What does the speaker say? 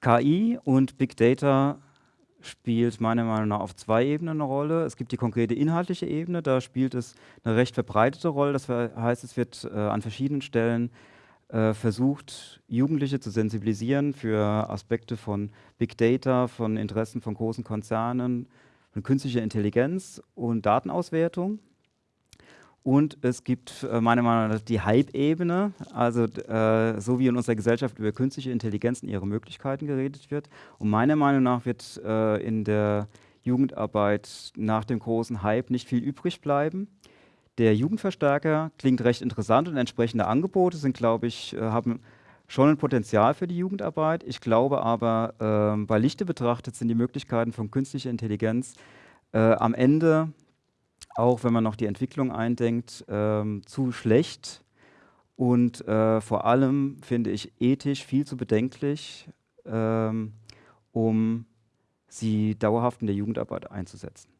KI und Big Data spielt meiner Meinung nach auf zwei Ebenen eine Rolle. Es gibt die konkrete inhaltliche Ebene, da spielt es eine recht verbreitete Rolle. Das heißt, es wird äh, an verschiedenen Stellen äh, versucht, Jugendliche zu sensibilisieren für Aspekte von Big Data, von Interessen von großen Konzernen, von künstlicher Intelligenz und Datenauswertung. Und es gibt äh, meiner Meinung nach die Hype-Ebene, also äh, so wie in unserer Gesellschaft über künstliche Intelligenz und ihre Möglichkeiten geredet wird. Und meiner Meinung nach wird äh, in der Jugendarbeit nach dem großen Hype nicht viel übrig bleiben. Der Jugendverstärker klingt recht interessant und entsprechende Angebote sind, glaube ich, äh, haben schon ein Potenzial für die Jugendarbeit. Ich glaube aber, äh, bei Lichte betrachtet sind die Möglichkeiten von künstlicher Intelligenz äh, am Ende auch wenn man noch die Entwicklung eindenkt, ähm, zu schlecht und äh, vor allem finde ich ethisch viel zu bedenklich, ähm, um sie dauerhaft in der Jugendarbeit einzusetzen.